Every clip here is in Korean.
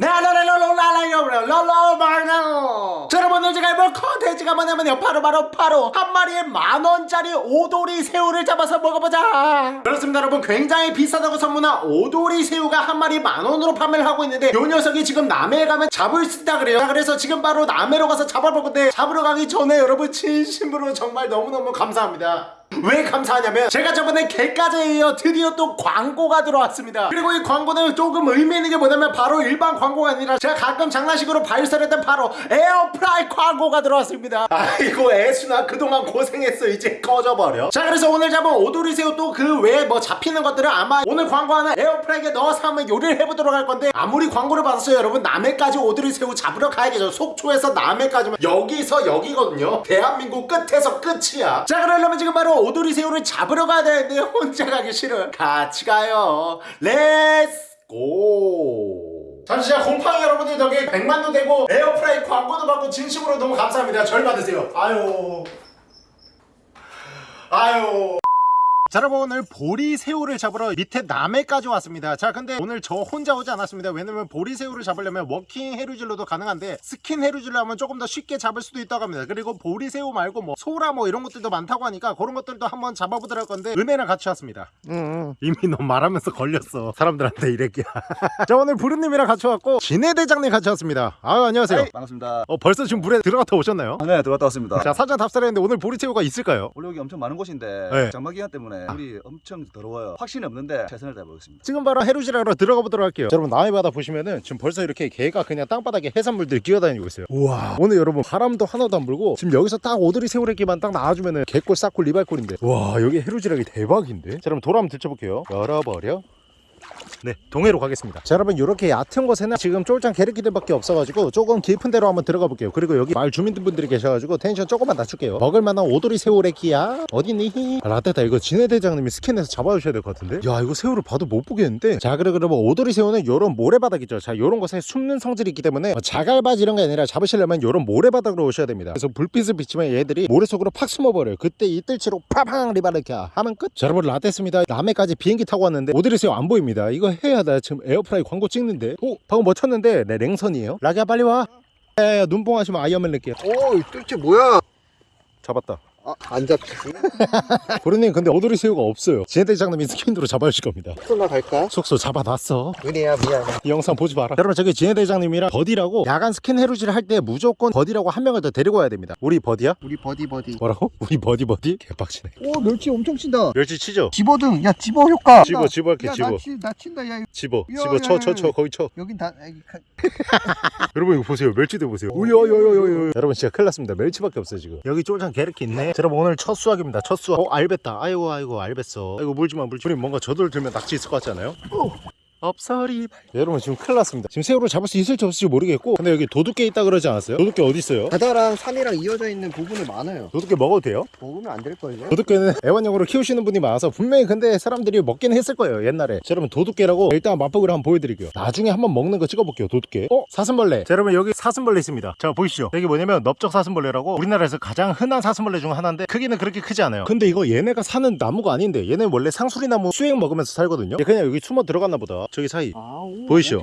나 라라라라라라요 라라마요 자 여러분 오늘 제가 이번 컨텐츠가 뭐냐면요 바로바로 바로, 바로 한 마리의 만원짜리 오도리 새우를 잡아서 먹어보자. 그렇습니다 여러분. 굉장히 비싸다고 소문난 오도리 새우가 한 마리 만원으로 판매를 하고 있는데 요 녀석이 지금 남해에 가면 잡을 수 있다 그래요. 자, 그래서 지금 바로 남해로 가서 잡아볼 건데 네, 잡으러 가기 전에 여러분 진심으로 정말 너무너무 감사합니다. 왜 감사하냐면 제가 저번에 개까지에 이어 드디어 또 광고가 들어왔습니다. 그리고 이 광고는 조금 의미 있는 게 뭐냐면 바로 일반 광고가 아니라 제가 가끔 장난식으로 발설했던 바로 에어프라이 광고가 들어왔습니다. 아이고 애순아 그동안 고생했어. 이제 꺼져버려. 자 그래서 오늘 잡은 오도리새우 또 그 외에 뭐 잡히는 것들은 아마 오늘 광고하는 에어프라이기에 넣어서 한번 요리를 해보도록 할 건데 아무리 광고를 받았어요 여러분 남해까지 오도리새우 잡으러 가야겠죠. 속초에서 남해까지면 여기서 여기거든요. 대한민국 끝에서 끝이야. 자 그러려면 지금 바로 오도리 새우를 잡으러 가야 되는데 혼자 가기 싫어 같이 가요 let's go 자, 진짜 곰팡이 여러분들 덕에 100만도 되고 에어프라이 광고도 받고 진심으로 너무 감사합니다. 절 받으세요. 아유. 아유. 자 여러분 오늘 보리새우를 잡으러 밑에 남해까지 왔습니다 자 근데 오늘 저 혼자 오지 않았습니다 왜냐면 보리새우를 잡으려면 워킹 해루질로도 가능한데 스킨 해루질로 하면 조금 더 쉽게 잡을 수도 있다고 합니다 그리고 보리새우 말고 뭐 소라 뭐 이런 것들도 많다고 하니까 그런 것들도 한번 잡아보도록 할 건데 은혜랑 같이 왔습니다 응, 이미 너 말하면서 걸렸어 사람들한테 이랬기야 자 오늘 부르님이랑 같이 왔고 진해 대장님 같이 왔습니다 아유 안녕하세요 반갑습니다. 어 벌써 지금 물에 들어갔다 오셨나요? 아, 네, 들어갔다 왔습니다. 자 사전 답사했는데 오늘 보리새우가 있을까요? 원래 여기 엄청 많은 곳인데 네. 장마 기간 때문에 물이 엄청 더러워요. 확신이 없는데 최선을 다해보겠습니다. 지금 바로 해루질하러 들어가 보도록 할게요. 자, 여러분 남해 바다 보시면은 지금 벌써 이렇게 개가 그냥 땅바닥에 해산물들이 기어다니고 있어요. 우와. 오늘 여러분 바람도 하나도 안 불고 지금 여기서 딱 오도리 새우래기만 딱 나와주면은 개꿀 싹꿀 리발꿀인데. 와 여기 해루질하기 대박인데? 자 여러분 돌 한번 들춰볼게요. 열어버려 네 동해로 가겠습니다. 자 여러분 이렇게 얕은 곳에는 지금 쫄짱 게르키들밖에 없어가지고 조금 깊은 데로 한번 들어가 볼게요. 그리고 여기 마을 주민분들이 계셔가지고 텐션 조금만 낮출게요. 먹을만한 오도리 새우래기야. 어디니? 아, 라떼다 이거 진해대장님이 스캔해서 잡아주셔야 될 것 같은데? 야 이거 새우를 봐도 못 보겠는데? 자 그래 그러면 오도리 새우는 요런 모래바닥 있죠. 자 요런 곳에 숨는 성질이 있기 때문에 뭐 자갈바지 이런 게 아니라 잡으시려면 요런 모래바닥으로 오셔야 됩니다. 그래서 불빛을 비치면 얘들이 모래 속으로 팍 숨어버려요. 그때 이 뜰채로 파팡 리바르캬 하면 끝. 자 여러분 라떼습니다. 남해까지 비행기 타고 왔는데 오도리 새우 안 보입니다 이거 해야 돼 지금 에어프라이 광고 찍는데. 오 방금 뭐 쳤는데? 네 랭선이에요. 라기야 빨리 와. 야야야 눈뽕 하시면 아이언맨 낼게요 오, 이 뜰채 뭐야? 잡았다 아, 안 잡지. 보르님 근데 오도리 새우가 없어요 진해대장님이 스킨으로 잡아주실 겁니다 나 갈까? 속초 잡아놨어 은혜야, 미안해. 이 영상 보지 마라 여러분 저기 진해 대장님이랑 buddy라고 야간 스킨 해루질 할 때 무조건 buddy라고 한 명을 더 데리고 와야 됩니다 우리 buddy야? 우리 buddy buddy. 뭐라고? 우리 buddy buddy? 개빡치네 오, 멸치 엄청 친다. 멸치 치죠? 집어등. 야, 집어 효과. 집어 집어 할게 야, 집어 나, 치, 나 친다. 야, 집어 야, 집어 야, 쳐 야, 쳐쳐 야. 거기 쳐 여긴 다. 여러분 이거 보세요 멸치도 보세요 오요요요요 여러분 진짜 큰일 났습니다 멸치밖에 없어요 지금 여기 쫄장 게르키 있네 자, 여러분 오늘 첫 수확입니다. 첫 수확. 어 알 뱄다. 아이고 아이고 알 뱄어. 아이고 물지마 물지마. 우리 뭔가 저돌 들면 낙지 있을 것 같지 않아요? 없어리 여러분 지금 큰일 났습니다 지금 새우를 잡을 수 있을지 없을지 모르겠고 근데 여기 도둑게 있다 그러지 않았어요? 도둑게 어디 있어요? 바다랑 산이랑 이어져 있는 부분이 많아요. 도둑게 먹어도 돼요? 먹으면 안 될걸요? 도둑게는 애완용으로 키우시는 분이 많아서 분명히 근데 사람들이 먹긴 했을 거예요 옛날에 자 여러분 도둑게라고 일단 맛보기로 한번 보여드릴게요 나중에 한번 먹는 거 찍어볼게요 도둑게 어? 사슴벌레 자 여러분 여기 사슴벌레 있습니다 자 보이시죠 여기 뭐냐면 넓적 사슴벌레라고 우리나라에서 가장 흔한 사슴벌레 중 하나인데 크기는 그렇게 크지 않아요 근데 이거 얘네가 사는 나무가 아닌데 얘네 원래 상수리나무 수액 먹으면서 살거든요 얘 그냥 여기 숨어 들어갔나 보다 저기 사이. 아, 오, 보이시죠?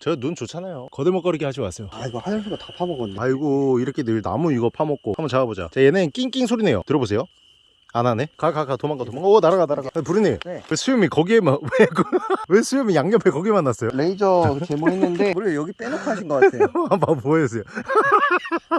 저 눈 좋잖아요. 거들먹거리게 하지 마세요. 아, 이거 하늘소가 다 파먹었네. 아이고 이렇게 늘 나무 이거 파먹고. 한번 잡아보자. 자 얘는 낑낑 소리 내요. 들어보세요 안 하네? 가 가 가 도망가 도망가. 오 날아가 날아가. 아, 부르님 네. 왜 수염이 거기에만 왜, 그- 왜 수염이 양옆에 거기만 났어요? 레이저 제모했는데 우리 여기 빼놓고 하신 것 같아요. 한번 보여주세요.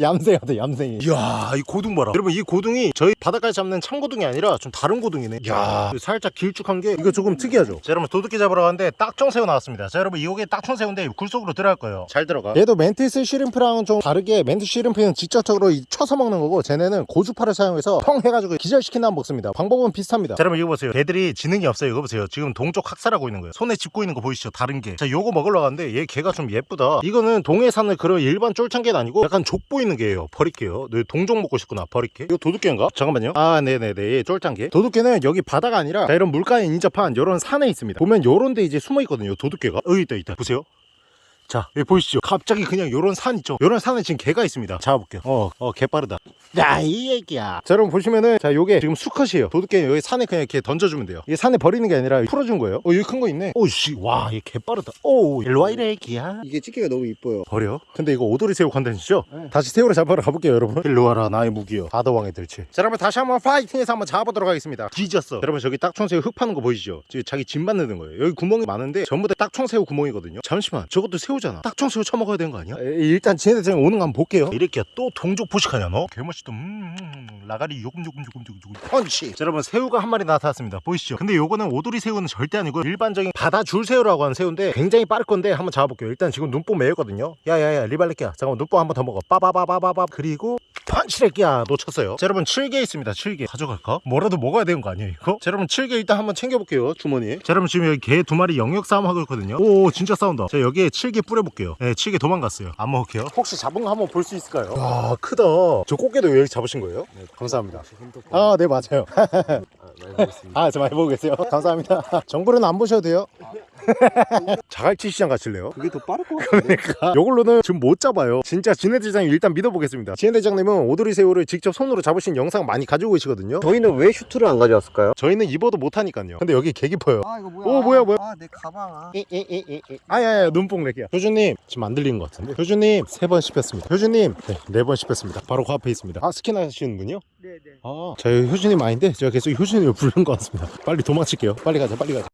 얌생이다 얌생이. 이야 이 고둥 봐라. 여러분 이 고둥이 저희 바닷가에 잡는 참고둥이 아니라 좀 다른 고둥이네. 이야 살짝 길쭉한 게 이거 조금 특이하죠? 자 여러분 도둑게 잡으러 가는데 딱총새우 나왔습니다. 자 여러분 이게 딱총새우인데 굴속으로 들어갈 거예요. 잘 들어가. 얘도 mantis shrimp랑은 좀 다르게 mantis shrimp는 직접적으로 이 쳐서 먹는 거고 쟤네는 고주파를 사용해서 펑 해가지고 기절시 킨 다음 먹습니다. 방법은 비슷합니다. 자 여러분 이거 보세요. 걔들이 지능이 없어요. 이거 보세요. 지금 동쪽 학살하고 있는 거예요. 손에 짚고 있는 거 보이시죠? 다른 게자 요거 먹으러 가는데 얘 개가 좀 예쁘다. 이거는 동해 사는 그런 일반 쫄창개는 아니고 약간 족 보이는 개예요. 버릴게요. 너 동종 먹고 싶구나 버릴게 이거 도둑개인가? 잠깐만요. 아 네네네. 얘 쫄창개. 도둑개는 여기 바다가 아니라 자, 이런 물가에 인접한 이런 산에 있습니다. 보면 요런 데 이제 숨어 있거든요 도둑개가. 여기 있다 있다. 보세요 자 여기 보이시죠? 갑자기 그냥 요런 산 있죠? 요런 산에 지금 개가 있습니다. 잡아볼게요. 어 어 개 빠르다. 야이 애기야. 자 여러분 보시면은 자 요게 지금 수컷이에요. 도둑게 여기 산에 그냥 이렇게 던져주면 돼요. 이게 산에 버리는 게 아니라 풀어준 거예요. 어 여기 큰 거 있네. 오씨 와 얘 개 빠르다. 오 일로와 이래 애기야. 이게 집게가 너무 이뻐요. 버려? 근데 이거 오도리 새우 컨텐츠죠? 다시 새우를 잡으러 가볼게요 여러분. 일로 와라 나의 무기여. 바다왕의 뜰채 자 여러분 다시 한번 파이팅해서 한번 잡아보도록 하겠습니다. 뒤졌어. 여러분 저기 딱총새우 흙 파는 거 보이시죠? 지금 자기 집 만드는 거예요. 여기 구멍이 많은데 전부 다 딱총새우 구멍이거든요. 잠시만 저것도 새우 잖아. 딱총새우 쳐먹어야 되는 거 아니야? 에, 일단 쟤네들 오는 거 한번 볼게요. 이렇게 또 동족 포식하냐 너? 개멋있다. 음, 음, 음, 라가리 요금요금요금요금 펀치! 자 여러분 새우가 한 마리 나타났습니다. 보이시죠? 근데 요거는 오도리 새우는 절대 아니고 일반적인 바다 줄 새우라고 하는 새우인데 굉장히 빠를 건데 한번 잡아볼게요. 일단 지금 눈뽕 매였거든요. 야야야 리발레끼야. 잠깐만 눈뽕 한번 더 먹어. 빠바바바바바. 그리고 펀치레끼야 놓쳤어요 자 여러분 7개 있습니다 7개 가져갈까? 뭐라도 먹어야 되는 거 아니에요 이거? 자 여러분 7개 일단 한번 챙겨볼게요 주머니에 자 여러분 지금 여기 개 두 마리 영역 싸움 하고 있거든요 오 진짜 싸운다 자 여기에 7개 뿌려볼게요 네 7개 도망갔어요 안 먹을게요 혹시 잡은 거 한번 볼 수 있을까요? 와 크다 저 꽃게도 여기 잡으신 거예요? 네 감사합니다 아 네 맞아요 아, 저 많이 보고 계세요. 감사합니다. 정보는 안 보셔도 돼요. 자갈치 시장 가실래요? 그게 더 빠를 것 같은데. 그러니까 요걸로는 지금 못 잡아요. 진짜 진해 대장님 일단 믿어보겠습니다. 진해 대장님은 오도리 새우를 직접 손으로 잡으신 영상 많이 가지고 계시거든요. 저희는 왜 슈트를 안 가져왔을까요? 저희는 입어도 못하니까요. 근데 여기 개 깊어요. 아 이거 뭐야? 오, 뭐야, 뭐야? 아 내 가방. 아. 아야야 눈뽕 렉이야. 효준님 지금 안 들리는 것 같은데. 효준님 세 번 씹혔습니다. 효준님 네번 씹혔습니다. 바로 그 앞에 있습니다. 아 스킨 하시는 분이요? 네네. 아, 저희 효준님 아닌데 제가 계속 효준님을 부르는 것 같습니다. 빨리 도망칠게요. 빨리 가자, 빨리 가자.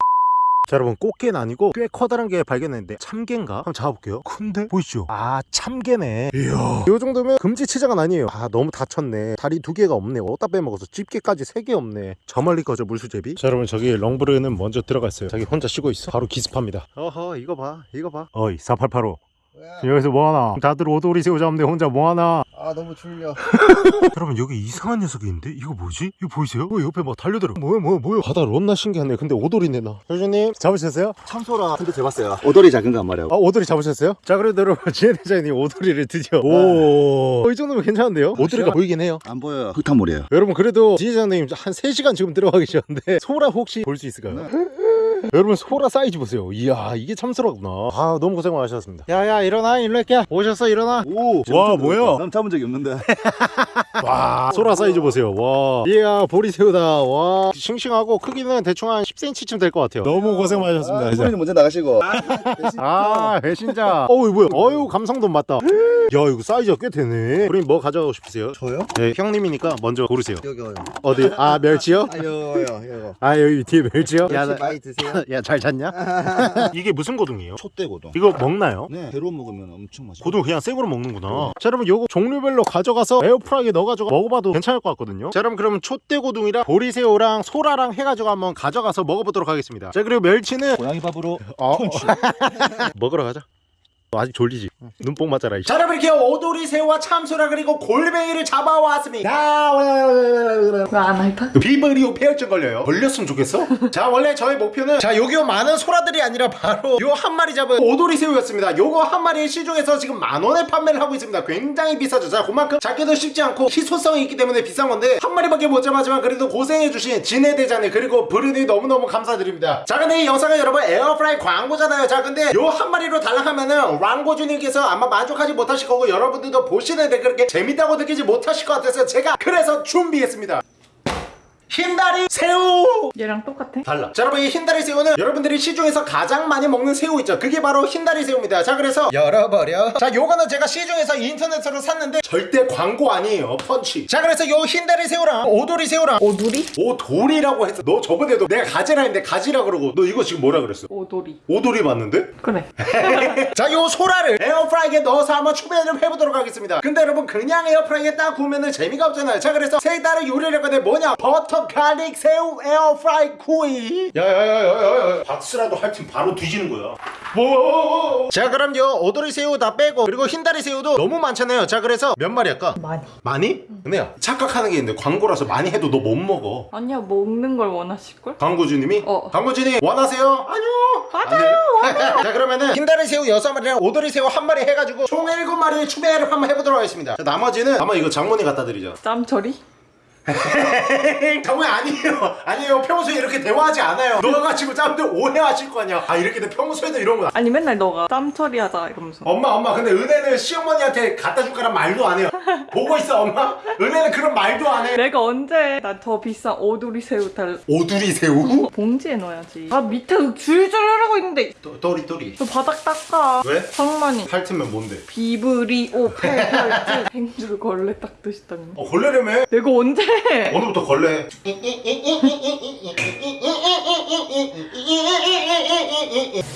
자 여러분 꽃게는 아니고 꽤 커다란 게 발견했는데 참게인가? 한번 잡아볼게요. 큰데? 보이시죠? 아 참게네. 이야. 이 정도면 금지치장은 아니에요. 아 너무 다쳤네. 다리 두 개가 없네. 어디다 빼먹어서 집게까지 세 개 없네. 저 멀리 거죠 물수제비? 자 여러분 저기 렁브르는 먼저 들어갔어요. 자기 혼자 쉬고 있어. 바로 기습합니다. 어허 이거 봐 이거 봐. 어이 4885 뭐야? 여기서 뭐하나 다들 오도리 새우 잡는데 혼자 뭐하나 아 너무 졸려. 여러분 여기 이상한 녀석이 있는데 이거 뭐지? 이거 보이세요? 어, 옆에 막 달려들어 뭐야 뭐야 뭐야 바다 론나 신기하네 근데 오돌이네 나 효주님 잡으셨어요? 참소라 한대 잡았어요. 오돌이 작은 거한 마리하고. 아 오돌이 잡으셨어요? 자 그래도 여러분 지혜대장님 오돌이를 드디어 오이 정도면 괜찮은데요? 오돌이가 보이긴 해요 안 보여요. 흙탕물이에요. 여러분 그래도 지혜대장님 한 3시간 지금 들어가 계셨는데 소라 혹시 볼 수 있을까요? 여러분 소라 사이즈 보세요 이야 이게 참소라구나 아 너무 고생 많으셨습니다 야야 일어나 일로 할게 오셨어 일어나 오. 와, 뭐야? 난 잡은 적이 없는데. 와 소라 사이즈 보세요 와 이야 보리새우다 와 싱싱하고 크기는 대충 한 10cm쯤 될 것 같아요 너무 고생 많으셨습니다 진짜. 손님 먼저 나가시고. 아 배신자 어우 뭐야 어유 감성돔 맞다 야 이거 사이즈가 꽤 되네 우린 뭐 가져가고 싶으세요? 저요? 네 형님이니까 먼저 고르세요 여기. 어디 아 멸치요? 아 여기 여기. 아 여기 뒤에 멸치요? 멸치 많이 드세요? 야 잘 잤냐? 이게 무슨 고등이에요? 촛대고도. 이거 먹나요? 네. 배로 먹으면 엄청 맛있어. 고등 그냥 생으로 먹는구나 자 여러분 요거 종류별로 가져가서 에어프라이기에 넣어가지고 먹어봐도 괜찮을 것 같거든요 자 여러분 그러면 촛대 고등이랑 보리새우랑 소라랑 해가지고 한번 가져가서 먹어보도록 하겠습니다 자 그리고 멸치는 고양이 밥으로. 어. 먹으러 가자 아직 졸리지? 눈뽕 맞아라 자 여러분 이렇게 오도리 새우와 참소라 그리고 골뱅이를 잡아왔습니다. 왜안 핥아? 비브리오 폐혈증 걸려요. 걸렸으면 좋겠어? 자 원래 저의 목표는 자 여기 많은 소라들이 아니라 바로 요 한 마리 잡은 오도리 새우였습니다. 요거 한 마리에 시중에서 지금 만원에 판매를 하고 있습니다. 굉장히 비싸죠. 자 그만큼 잡기도 쉽지 않고 희소성이 있기 때문에 비싼 건데 한 마리밖에 못 잡았지만 그래도 고생해주신 진해대장님 그리고 브르니 너무너무 감사드립니다. 자 근데 이 영상은 여러분 에어프라이 광고잖아요. 자 근데 요 한 마리로 달라하면은 랑고주님께서 아마 만족하지 못하실 거고 여러분들도 보시는데 그렇게 재밌다고 느끼지 못하실 것 같아서 제가 그래서 준비했습니다 흰다리 새우 얘랑 똑같아? 달라 자 여러분 이 흰다리 새우는 여러분들이 시중에서 가장 많이 먹는 새우 있죠 그게 바로 흰다리 새우입니다 자 그래서 열어버려 자 요거는 제가 시중에서 인터넷으로 샀는데 절대 광고 아니에요 펀치 자 그래서 요 흰다리 새우랑 오도리 새우랑 오두리? 오돌이라고 했어 너 저번에도 내가 가지라 했는데 가지라 그러고 너 이거 지금 뭐라 그랬어 오도리 오돌이 맞는데? 그래 자, 요 소라를 에어프라이기에 넣어서 한번 추배를 해보도록 하겠습니다. 근데 여러분 그냥 에어프라이기에 딱 구우면은 재미가 없잖아요. 자, 그래서 세 달을 요리를 했거든 뭐냐? 버터 garlic 새우 에어프라이 구이. 야야야야야. 박스라도 할 팀 바로 뒤지는 거야. 뭐? 자, 그럼 요 오돌이 새우 다 빼고 그리고 흰다리 새우도 너무 많잖아요. 자, 그래서 몇 마리 할까? 많이 많이? 근데야 착각하는 게 있는데 광고라서 많이 해도 너 못 먹어. 아니야 먹는 걸 원하실걸? 광고주님이? 어. 광고주님 원하세요? 아니요. 맞아요 자 그러면은 흰다리 새우 6마리랑 오돌이 새우 한 마리 해가지고 총 7마리 추배를 한번 해보도록 하겠습니다 자 나머지는 아마 이거 장모님 갖다 드리죠 짬처리? 정우 아니에요. 아니에요. 평소에 이렇게 대화하지 않아요. 너가 가지고 짬들 오해하실 거 아니야. 아 이렇게 내 평소에도 이런 거 아니 맨날 너가 땀 처리하자 이러면서. 엄마 엄마 근데 은혜는 시어머니한테 갖다 줄 거란 말도 안 해요. 보고 있어 엄마? 은혜는 그런 말도 안해. 내가 언제 나 더 비싼 오두리 새우 달 오두리 새우? 봉지에 넣어야지. 아 밑에 줄줄 흐르고 있는데. 또- 또리 또리. 너 바닥 닦아. 왜? 상만이. 핥으면 뭔데? 비브리오 팔팔즈 행주를 걸레 닦듯이다니 어 걸레라며? 내가 언제 오늘부터 걸레.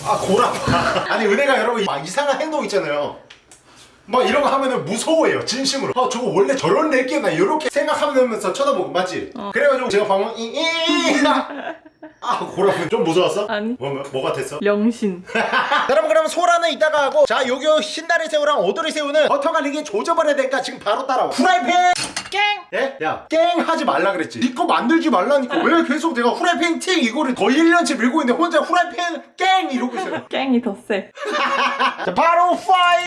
아 고라파 아니 은혜가 여러분 막 이상한 행동 있잖아요 막 이런 거 하면은 무서워해요 진심으로 아 저거 원래 저런 낼게나 이렇게 생각하면서 쳐다보고 맞지? 그래가지고 제가 방금 이- 이- 아 고라파 좀 무서웠어? 아니. 뭐, 뭐, 뭐 같았어? 영신 여러분 그럼 소라는 이따가 하고 자 요기 신다리 새우랑 오돌이 새우는 버터 갈리기 조져버려야 되니까 지금 바로 따라와 후라이팬 깽! 예? 야, 깽 하지 말라 그랬지. 니거 만들지 말라니까. 왜 계속 내가 후라이팬 팅 이거를 거의 1년치 밀고 있는데 혼자 후라이팬 깽 이러고 있어요. 깽이 더세 자, 바로 파이!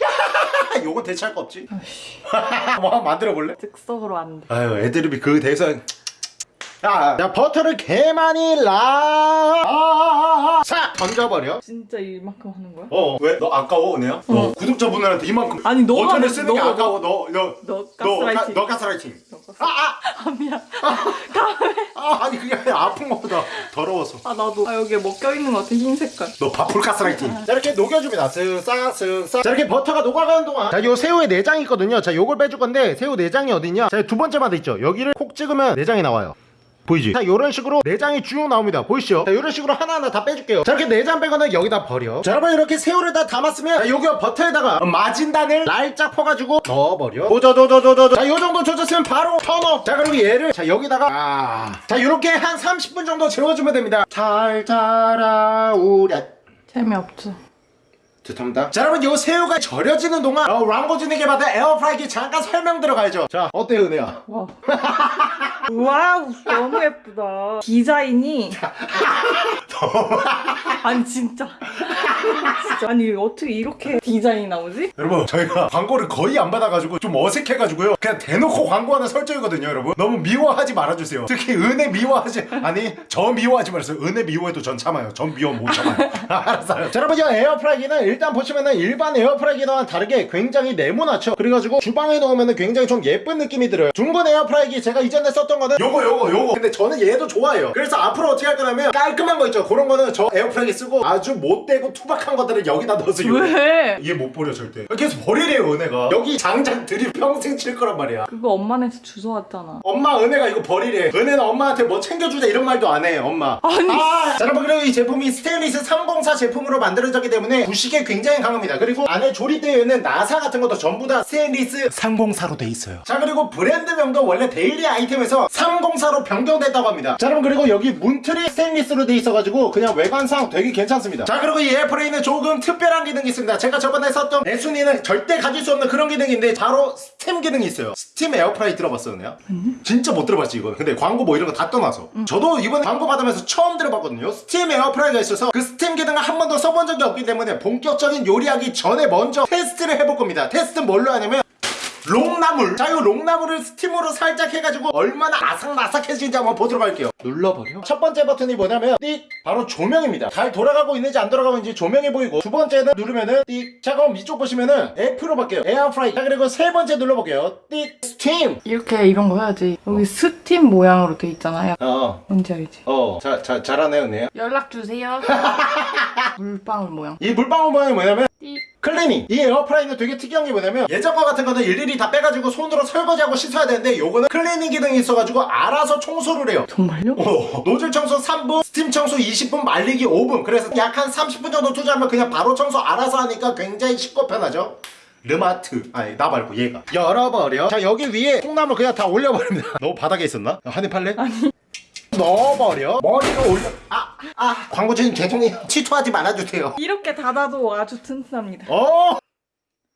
요건 대체할 거 없지. 뭐 한번 만들어 볼래? 즉석으로 안돼 아유, 애드립이 그 대사. 자, 자, 버터를 개 많이 라. 아, 아, 아. 싹 던져버려. 진짜 이만큼 하는 거야? 어, 왜? 너 아까워, 은혜야? 너 구독자분들한테 이만큼. 아니, 너가 버터를 너- 쓰는 게 아까워. 너, 너, 너 너, 가스라이팅. 너 가스라이팅. 아, 아, 아 미안 아, 아니 그게 아니라 아픈 것보다 더러워서. 아 나도 아 여기에 먹혀있는 것 같아 흰 색깔 너 바풀 가스라이팅. 자 이렇게 녹여줍니다. 쓱싹 쓱싹. 자 이렇게 버터가 녹아가는 동안 자 요 새우에 내장이 있거든요. 자 요걸 빼줄 건데 새우 내장이 어디냐? 자 두 번째 마디 있죠. 여기를 콕 찍으면 내장이 나와요. 보이지? 자 이런 식으로 내장이 쭉 나옵니다. 보이시죠? 자 이런 식으로 하나하나 다 빼줄게요. 자 이렇게 내장 빼거는 여기다 버려. 자 여러분 이렇게 새우를 다 담았으면 자 여기 버터에다가 마진단을 날짝 퍼가지고 넣어버려. 조져조져조져. 자요 정도 조졌으면 바로 턴업. 자 그리고 얘를 자 여기다가 아. 자 이렇게 한 30분 정도 재워주면 됩니다. 잘 자라 우랴. 재미없죠 죄송합니다. 자 여러분 요 새우가 절여지는 동안 어, 랑고진에게 받은 에어프라이기 잠깐 설명 들어가야죠. 자 어때요 은혜야? 와. 와우 너무 예쁘다. 디자인이. 아니 진짜. 진짜. 아니 어떻게 이렇게 디자인이 나오지? 여러분 저희가 광고를 거의 안 받아가지고 좀 어색해가지고요. 그냥 대놓고 광고하는 설정이거든요 여러분. 너무 미워하지 말아주세요. 특히 은혜 미워하지 아니 저 미워하지 말아주세요. 은혜 미워해도 전 참아요. 전 미워 못 참아요. 알았어요. 자 여러분 이 에어프라이기는 일단 보시면은 일반 에어프라이기와는 다르게 굉장히 네모나죠. 그래가지고 주방에 넣으면은 굉장히 좀 예쁜 느낌이 들어요. 둥근 에어프라이기 제가 이전에 썼던 거는 요거 요거 요거. 근데 저는 얘도 좋아해요. 그래서 앞으로 어떻게 할 거냐면 깔끔한 거 있죠. 그런 거는 저 에어프라이기 쓰고 아주 못되고 투박한 것들을 여기다 넣어서 왜? 얘 못 버려 절대. 계속 버리래요 은혜가. 여기 장장 들이 평생 칠 거란 말이야. 그거 엄마네서 주워왔잖아. 엄마 은혜가 이거 버리래. 은혜는 엄마한테 뭐 챙겨주자 이런 말도 안 해 엄마. 아니. 아, 자 여러분 그리고 이 제품이 스테인리스 304 제품으로 만들어졌기 때문에 부식 에 굉장히 강합니다. 그리고 안에 조립되어 나사 같은 것도 전부 다 스테인리스 304로 돼 있어요. 자 그리고 브랜드명도 원래 데일리 아이템에서 304로 변경됐다고 합니다. 자 여러분 그리고 여기 문틀이 스테인리스로 돼 있어가지고 그냥 외관상 되게 괜찮습니다. 자 그리고 이 에어프라이는 조금 특별한 기능이 있습니다. 제가 저번에 썼던 에순이는 절대 가질 수 없는 그런 기능인데 바로 스팀 기능이 있어요. 스팀 에어프라이 들어봤어요? 진짜 못 들어봤지 이거 근데 광고 뭐 이런 거 다 떠나서. 저도 이번에 광고 받으면서 처음 들어봤거든요. 스팀 에어프라이가 있어서 그 스팀 기능을 한 번도 써본 적이 없기 때문에 본격 적인 요리하기 전에 먼저 테스트를 해볼 겁니다. 테스트는 뭘로 하냐면 콩나물. 자 이 콩나물을 스팀으로 살짝 해가지고 얼마나 아삭아삭해지는지 한번 보도록 할게요. 눌러버려? 첫 번째 버튼이 뭐냐면 띡! 바로 조명입니다. 잘 돌아가고 있는지 안 돌아가고 있는지 조명이 보이고 두 번째는 누르면은 띡자 그럼 이쪽 보시면은 F로 바뀌어요. 에어프라이 자 그리고 세 번째 눌러볼게요. 띡! 스팀. 이렇게 이런 거 해야지. 여기 스팀 모양으로 돼 있잖아요. 어어 뭔지 알지? 자, 자, 잘하네 은혜야. 연락 주세요. 물방울 모양. 이 물방울 모양이 뭐냐면 띠. 클리닝 이 에어프라이는 되게 특이한 게 뭐냐면 예전 거 같은 거는 일일이 다 빼가지고 손으로 설거지하고 씻어야 되는데 요거는 클리닝 기능이 있어가지고 알아서 청소를 해요 정말요? 어, 노즐 청소 3분, 스팀 청소 20분, 말리기 5분. 그래서 약 한 30분 정도 투자하면 그냥 바로 청소 알아서 하니까 굉장히 쉽고 편하죠. 르마트 아니 나 말고 얘가 열어버려 자 여기 위에 콩나물 그냥 다 올려버립니다 너무 바닥에 있었나? 한입 팔래? 아니 넣어버려. 머리를 올려. 아, 아. 광고주님 죄송해요. 취소하지 말아주세요. 이렇게 닫아도 아주 튼튼합니다. 어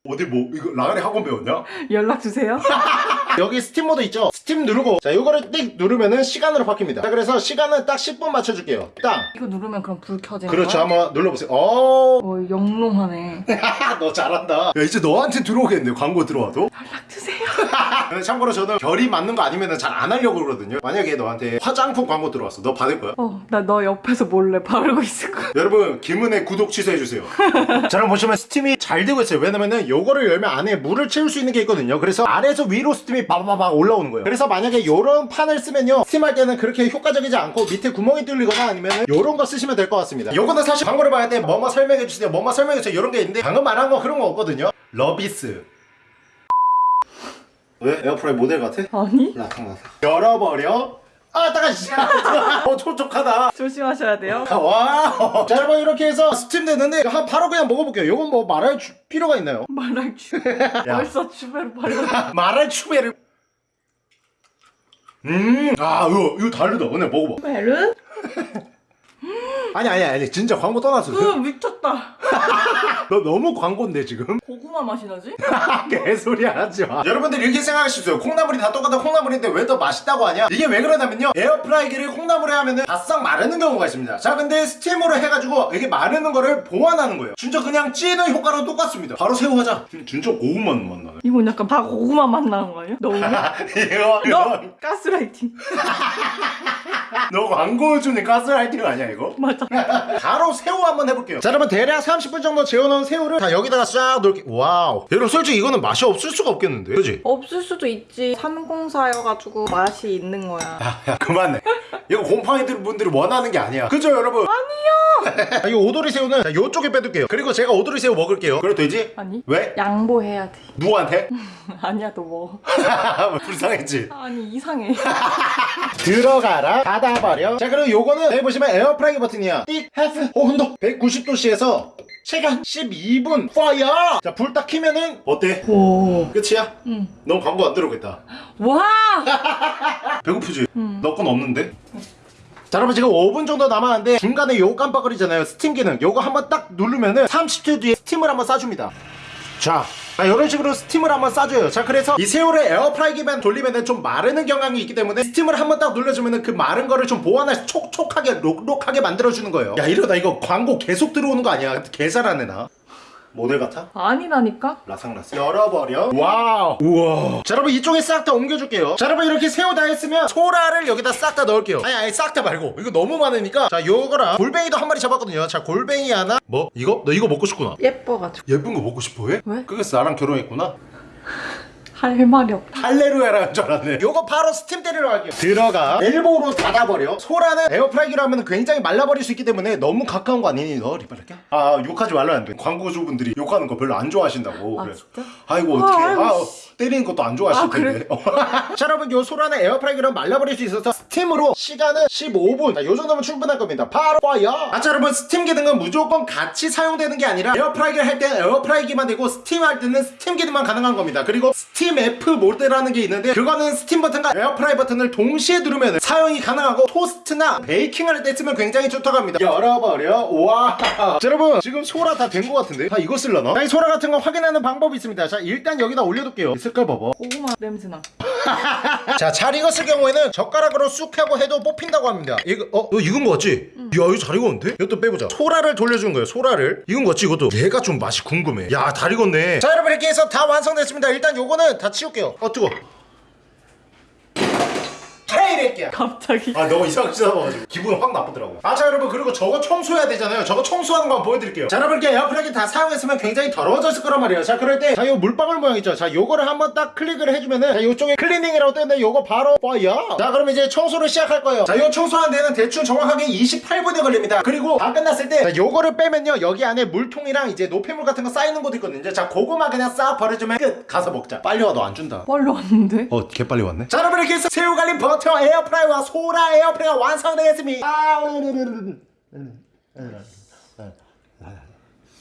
어디 뭐 이거 아가리 학원 배웠냐? 연락 주세요. 여기 스팀 모드 있죠? 스팀 누르고 자 이거를 띡 누르면은 시간으로 바뀝니다. 자 그래서 시간은 딱 10분 맞춰줄게요. 딱 이거 누르면 그럼 불 켜지는 그렇죠. 거야? 한번 눌러보세요. 어, 어 영롱하네. 너 잘한다. 야 이제 너한테 들어오겠네 광고 들어와도. 연락 주세요. 참고로 저는 결이 맞는 거 아니면 잘안 하려고 그러거든요. 만약에 너한테 화장품 광고 들어왔어. 너 받을 거야? 어, 나 너 옆에서 몰래 바르고 있을 거야. 여러분 김은혜 구독 취소해주세요. 자 그럼 보시면 스팀이 잘 되고 있어요. 왜냐면은 요거를 열면 안에 물을 채울 수 있는 게 있거든요. 그래서 아래에서 위로 스팀이 바바바박 올라오는 거예요. 그래서 만약에 요런 판을 쓰면요. 스팀할 때는 그렇게 효과적이지 않고 밑에 구멍이 뚫리거나 아니면 요런 거 쓰시면 될 것 같습니다. 요거는 사실 광고를 봐야 돼. 뭐뭐 설명해 주세요. 뭐뭐 설명해 주세요. 요런 게 있는데 방금 말한 거 그런 거 없거든요. 러비스. 왜? 에어프라이 모델 같아? 아니? 라탕 열어버려 아 따가 어 촉촉하다 조심하셔야 돼요. 와. 자 여러분 이렇게 해서 스팀 됐는데 한 바로 그냥 먹어볼게요. 이건 뭐 말할 주- 필요가 있나요? 말할 주. 벌써 주배로 발라. 말할 추배를. 음, 아 이거 이거 다르다. 오늘 먹어봐. 메른? 아니 아니 아니 진짜 광고 떠났어. 으 미쳤다. 너 너무 광고인데 지금? 고구마 맛이 나지? 개소리 하지 마. 여러분들 이렇게 생각하시죠. 콩나물이 다 똑같은 콩나물인데 왜 더 맛있다고 하냐? 이게 왜 그러냐면요. 에어프라이기를 콩나물에 하면은 바싹 마르는 경우가 있습니다. 자, 근데 스팀으로 해가지고 이게 마르는 거를 보완하는 거예요. 진짜 그냥 찌는 효과랑 똑같습니다. 바로 새우 하자. 진짜 고구마 맛나 네. 이건 약간 다 고구마 맛 나는 거 아니야? 너? 이거 너 이거 가스라이팅. 너 광고 주는 가스라이팅 아니야 이거? 맞아. 바로 새우 한번 해볼게요 자 여러분 대략 30분 정도 재워놓은 새우를 다 여기다가 싹 넣을게 와우 여러분 솔직히 이거는 맛이 없을 수가 없겠는데 그지? 없을 수도 있지. 304여가지고 맛이 있는 거야. 야 그만해 이거 광고주 분들이 원하는 게 아니야 그죠 여러분? 아니요 이 오도리 새우는 자, 요쪽에 빼둘게요 그리고 제가 오도리 새우 먹을게요 그래도 되지? 아니? 왜? 양보해야 돼. 누구한테? 아니야 너 먹어. 불쌍했지 아니 이상해. 들어가라 닫아버려 자 그리고 요거는 여기 보시면 에어프라이기 버튼이야 띡 해프 어 흔적 190도씨에서 시간 12분 fire 자 불 딱 키면은 어때? 오. 끝이야? 응. 넌 광고 안 들어오겠다 와. 배고프지? 음. 너 건 없는데? 자 여러분 지금 5분 정도 남았는데 중간에 요거 깜빡거리잖아요 스팀 기능 요거 한번 딱 누르면은 30초 뒤에 스팀을 한번 쏴줍니다 자, 자 이런 식으로 스팀을 한번 쏴줘요. 자 그래서 이 새우를 에어프라이기만 돌리면은 좀 마르는 경향이 있기 때문에 스팀을 한번 딱 눌러주면은 그 마른 거를 좀 보완해서 촉촉하게 록록하게 만들어주는 거예요. 야 이러다 이거 광고 계속 들어오는 거 아니야? 개잘하네 나 모델 같아? 아니라니까. 라상라상. 열어버려. 와우. 우와. 자 여러분 이쪽에 싹 다 옮겨줄게요. 자 여러분 이렇게 새우 다 했으면 소라를 여기다 싹 다 넣을게요. 아니 아니 싹 다 말고. 이거 너무 많으니까. 자 요거랑 골뱅이도 한 마리 잡았거든요. 자 골뱅이 하나. 뭐? 이거? 너 이거 먹고 싶구나. 예뻐가지고. 예쁜 거 먹고 싶어 해? 왜? 그래서 나랑 결혼했구나 할 말이 없다. 할레루야라는 줄 알았네. 요거 바로 스팀 때리러 갈게요. 들어가. elbow로 닫아버려. 소라는 에어프라이기로 하면 굉장히 말라버릴 수 있기 때문에 너무 가까운 거 아니니? 너 리발할게. 아 욕하지 말라는데. 광고주분들이 욕하는 거 별로 안 좋아하신다고. 아, 그래. 진짜? 아이고 아, 어떡해. 아이고, 아, 씨. 때리는 것도 안 좋아하실 아, 그래? 텐데 자 여러분 요 소라는 에어프라이기로 말라버릴 수 있어서 스팀으로 시간은 15분. 자, 요 정도면 충분할 겁니다. 바로 fire! 아자 여러분 스팀 기능은 무조건 같이 사용되는 게 아니라 에어프라이기를 할 때는 에어프라이기만 되고 스팀 할 때는 스팀 기능만 가능한 겁니다. 그리고 스팀 F 모드라는 게 있는데 그거는 스팀 버튼과 에어프라이 버튼을 동시에 누르면 사용이 가능하고 토스트나 베이킹 할때 쓰면 굉장히 좋다고 합니다. 열어버려. 와! 자, 여러분 지금 소라 다 된 것 같은데? 다 이거 쓸려나? 자, 이 소라 같은 거 확인하는 방법이 있습니다. 자 일단 여기다 올려둘게요. 이 색깔 봐봐 고구마 냄새나. 자, 잘 익었을 경우에는 젓가락으로 쑥 하고 해도 뽑힌다고 합니다. 이거, 어, 너 익은 거 같지? 야, 이거 잘 익었는데? 이것도 빼보자. 소라를 돌려준 거예요, 소라를. 익은 거 같지, 이것도? 얘가 좀 맛이 궁금해. 야, 잘 익었네. 자, 여러분, 이렇게 해서 다 완성됐습니다. 일단 요거는 다 치울게요. 어, 뜨거. 케이레끼야. 갑자기. 아 너무 이상하게 쳐다봐가지고 기분 확 나쁘더라고. 아자 여러분 그리고 저거 청소해야 되잖아요. 저거 청소하는 거 한번 보여드릴게요. 자 여러분 이렇게 에어프라이기 다 사용했으면 굉장히 더러워졌을 거란 말이에요. 자 그럴 때 자 요 물방울 모양 있죠? 자 요거를 한번 딱 클릭을 해주면은 자 요쪽에 클리닝이라고 뜨는데 요거 바로 빠야 자 그럼 이제 청소를 시작할 거예요. 자 요 청소하는 데는 대충 정확하게 28분이 걸립니다. 그리고 다 끝났을 때 자, 요거를 빼면요 여기 안에 물통이랑 이제 노폐물 같은 거 쌓이는 곳 있거든요. 자 그거만 그냥 싹 버려주면 끝. 가서 먹자. 빨리 와 너 안 준다. 빨리 왔는데? 어, 개 빨리 왔네. 자, 여러분 이렇게 해서 새우 갈릭 버터 에어프라이와 소라 에어프라이가 완성되겠습니다. 아,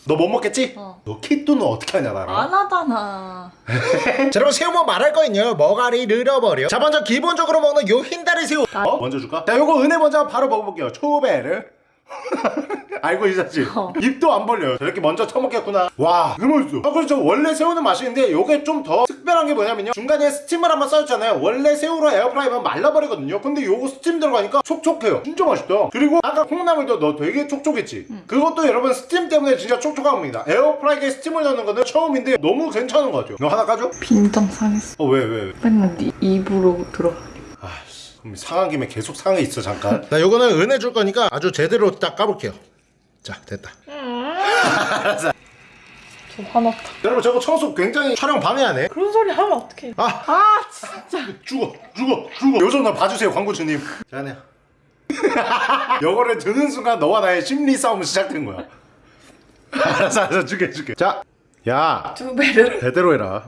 너 못 먹겠지? 어. 너 키또는 어떻게 하냐 나랑? 안 하잖아. 자, 여러분 새우 뭐 말할 거 있어요 머가리 늘어버려. 자, 먼저 기본적으로 먹는 요 흰다리 새우. 나- 어? 먼저 줄까? 자, 요거 은혜 먼저 바로 먹어볼게요. 초배를. 알고 있었지? 어. 입도 안 벌려요 저렇게 먼저 처먹겠구나 와 너무 맛있어 아 그렇죠 원래 새우는 맛있는데 요게 좀 더 특별한 게 뭐냐면요 중간에 스팀을 한번 써줬잖아요 원래 새우로 에어프라이면 말라버리거든요 근데 요거 스팀 들어가니까 촉촉해요 진짜 맛있다 그리고 아까 콩나물도 너 되게 촉촉했지 그것도 여러분 스팀 때문에 진짜 촉촉합니다 에어프라이기에 스팀을 넣는 거는 처음인데 너무 괜찮은 것 같아요 너 하나 까줘? 빈정 상했어. 어 왜 왜, 왜? 맨날 네 입으로 들어. 아씨 그럼 상한 김에 계속 상해 있어 잠깐. 나 요거는 은혜 줄 거니까 아주 제대로 딱 까볼게요. 자 됐다. 저 화났다. 여러분 저거 청소 굉장히 촬영 방해하네. 그런 소리 하면 어떡해. 아. 아 진짜. 죽어 죽어 죽어. 요즘 나 봐주세요 광고주님. 자네요. 요거를 드는 순간 너와 나의 심리 싸움은 시작된 거야. 알았어 알았어 줄게 줄게 자 야 두 배를. 제대로 해라.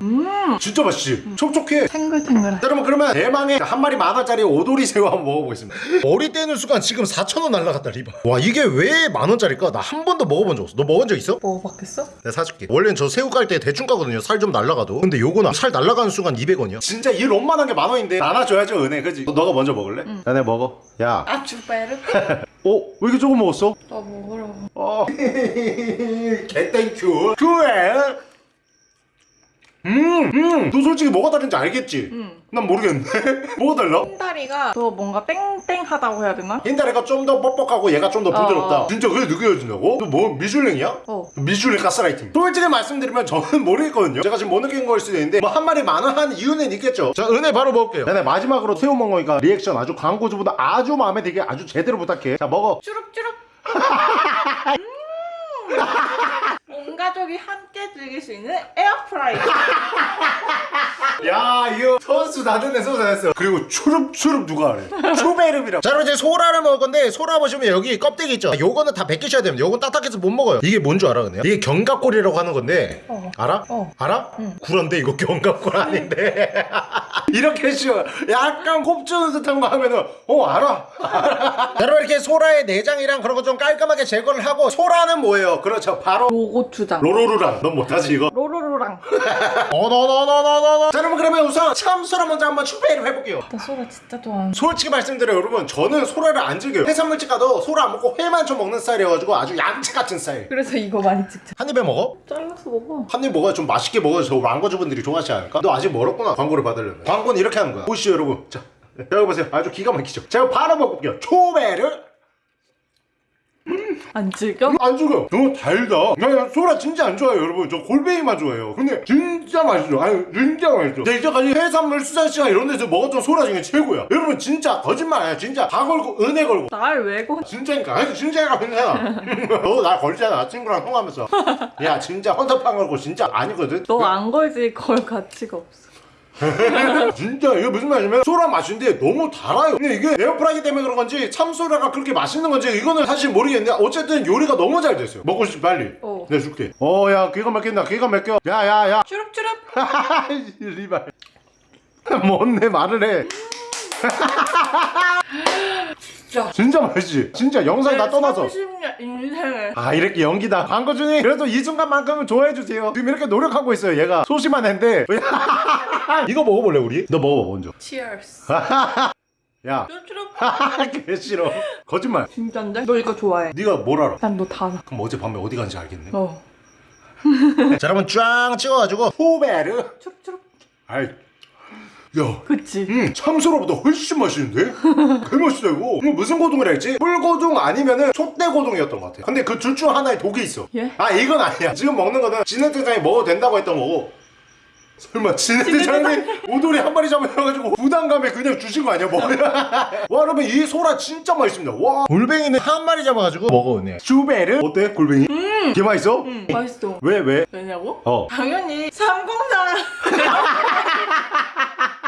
진짜 맛있지? 촉촉해. 탱글탱글해. 여러분 그러면 대망의 한 마리 만 원짜리 오도리 새우 한번 먹어보겠습니다. 머리 떼는 순간 지금 4천 원 날라갔다 리바. 와 이게 왜 만 원짜리일까? 나 한 번도 먹어본 적 없어. 너 먹은 적 있어? 먹어봤겠어? 내가 사줄게. 원래는 저 새우 깔 때 대충 까거든요. 살 좀 날라가도. 근데 요거는 살 날라가는 순간 200원이야. 진짜 이 롬만한 게 만 원인데 나눠줘야죠 은혜. 그지? 너가 먼저 먹을래? 야 내가 먹어. 야. 아두 배를? 어? 왜 이렇게 조금 먹었어? 나 먹으라고. 어 개thank you 그래 음 음 너 솔직히 뭐가 다른지 알겠지? 응. 난 모르겠는데 뭐가 달라? 흰다리가 더 뭔가 땡땡하다고 해야 되나? 흰다리가 좀 더 뻑뻑하고 얘가 좀 더 부드럽다 어. 진짜 그게 느껴진다고? 너 뭐 미슐랭이야? 어. 미슐랭 가스라이팅 솔직히 말씀드리면 저는 모르겠거든요 제가 지금 못 느낀 거일 수도 있는데 뭐 한 마리 만원한 이유는 있겠죠 자 은혜 바로 먹을게요 야, 내 마지막으로 새우 먹은 거니까 리액션 아주 광고주보다 아주 마음에 들게 아주 제대로 부탁해 자 먹어 쭈룩쭈룩. 음. 온 가족이 함께 즐길 수 있는 에어프라이. 야 이거 선수 나는데 선수 됐어 그리고 추릅추릅 누가 하래 추베르비라고 자 여러분 이제 소라를 먹을 건데 소라 보시면 여기 껍데기 있죠 요거는 다 벗기셔야 됩니다 요건 딱딱해서 못 먹어요 이게 뭔 줄 알아 근데 이게 견갑골이라고 하는 건데 어. 알아? 어. 알아? 응. 구란데 이거 견갑골 아닌데 이렇게 쉬워 약간 곱주는 듯한 거 하면은 어 알아 여러분 이렇게 소라의 내장이랑 그런 거 좀 깔끔하게 제거를 하고 소라는 뭐예요? 그렇죠 바로 로 고추장. 로로루랑 넌 못하지 이거 로로로랑. 어너너너너너너 자 여러분 그러면 우선 참 소라 먼저 한번 추배를 해볼게요 나 소라 진짜 좋아하는. 솔직히 말씀드려요 여러분 저는 소라를 안 즐겨요 해산물집 가도 소라 안 먹고 회만 좀 먹는 스타일이어가지고 아주 얌체 같은 스타일 그래서 이거 많이 찍자. 한 입에 먹어? 잘라서 먹어. 한 입 먹어야 좀 맛있게 먹어야 저 광고주분들이 좋아하지 않을까? 너 아직 멀었구나 광고를 받으려면 광고는 이렇게 하는 거야 보시죠 여러분 자 여기 보세요 아주 기가 막히죠 제가 바로 먹어볼게요 초배를 안 즐겨? 안 죽어요 너무 달다. 나 소라 진짜 안 좋아해요 여러분. 저 골뱅이만 좋아해요. 근데 진짜 맛있어. 아니 진짜 맛있어. 제가 이제까지 해산물 수산시장 이런 데서 먹었던 소라 중에 최고야. 여러분 진짜 거짓말 아니야. 진짜 다 걸고 은혜 걸고. 날왜 거? 진짜니까. 아니 진짜니까 괜찮아 너나 걸잖아. 친구랑 통화하면서. 야 진짜 헌터판 걸고 진짜 아니거든? 너 안 걸지. 걸 가치가 없어. 진짜 이게 무슨 말이냐면 소라 맛인데 너무 달아요. 근데 이게 에어프라이기 때문에 그런 건지 참소라가 그렇게 맛있는 건지 이거는 사실 모르겠는데 어쨌든 요리가 너무 잘 됐어요. 먹고 싶지 빨리. 어. 내가 줄게. 어야 기가 막힌다. 기가 막혀. 야야야. 쭈룩쭈룩. 리발. 뭔 내 말을 해 진짜. 진짜 맛있지 진짜 영상 다 떠나서 30년 인생을. 아 이렇게 연기다 광고 중에 그래도 이 순간만큼은 좋아해 주세요 지금 이렇게 노력하고 있어요 얘가 소심한 애인데 이거 먹어볼래 우리? 너 먹어봐 먼저 Cheers. 야 쭈룩쭈룩. 개 싫어 거짓말 진짠데? 너 이거 좋아해. 네가 뭘 알아? 난 너 다 알아. 그럼 어젯밤에 어디 간지 알겠네 어. 자 여러분 쫙 찍어가지고 후베르 쭈룩쭈룩. 아이 야 그치? 음, 참소라보다 훨씬 맛있는데? 개 맛있다 이거 이거 무슨 고동이라 했지? 뿔고동 아니면은 촛대고동이었던 것 같아 근데 그 둘 중 하나에 독이 있어 예? 아 이건 아니야 지금 먹는 거는 진해대장이 먹어도 된다고 했던 거고 설마 진해대장이 오돌이 한 마리 잡아가지고 부담감에 그냥 주신 거 아니야 뭐야 와 여러분 이 소라 진짜 맛있습니다 와 골뱅이는 한 마리 잡아가지고 먹어오네 슈베르 어때 골뱅이? 음! 개 맛있어? 응. 맛있어. 왜 왜? 왜냐고? 어 당연히 304.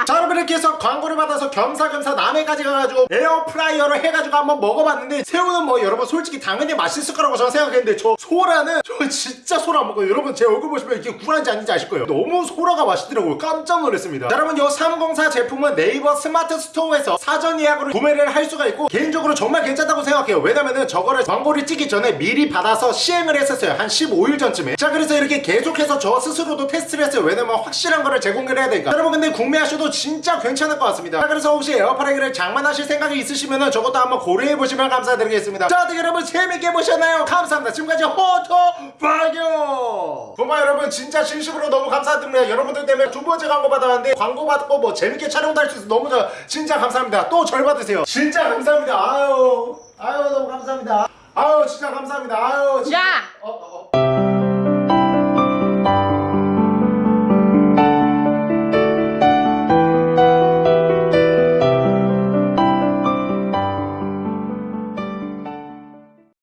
자 여러분 이렇게 해서 광고를 받아서 겸사겸사 남해까지 가가지고 에어프라이어를 해가지고 한번 먹어봤는데 새우는 뭐 여러분 솔직히 당연히 맛있을 거라고 저는 생각했는데 저 소라는 저 진짜 소라 안 먹어요. 여러분 제 얼굴 보시면 이게 구라인지 아닌지 아실 거예요. 너무 소라가 맛있더라고요. 깜짝 놀랐습니다. 자, 여러분 요 304 제품은 네이버 스마트 스토어에서 사전 예약으로 구매를 할 수가 있고 개인적으로 정말 괜찮다고 생각해요. 왜냐면은 저거를 광고를 찍기 전에 미리 받아서 시행을 했었어요. 한 15일 전쯤에. 자 그래서 이렇게 계속해서 저 스스로도 테스트를 했어요. 왜냐면 확실한 거를 제공을 해야 되니까. 여러분 근데 구매하셔도 진짜 괜찮을 것 같습니다. 자 그래서 혹시 에어프라이기를 장만하실 생각이 있으시면은 저것도 한번 고려해보시면 감사드리겠습니다. 자 어떻게 여러분 재밌게 보셨나요? 감사합니다. 지금까지 호토바교 정말 여러분. 진짜 진심으로 너무 감사드립니다. 여러분들 때문에 두 번째 광고 받아왔는데 광고 받고 뭐 재밌게 촬영도 할 수 있어서 너무 저, 진짜 감사합니다. 또 절 받으세요. 진짜 감사합니다. 아유. 아유 너무 감사합니다. 아유 진짜 감사합니다. 아유. 진짜. 야! 어, 어, 어.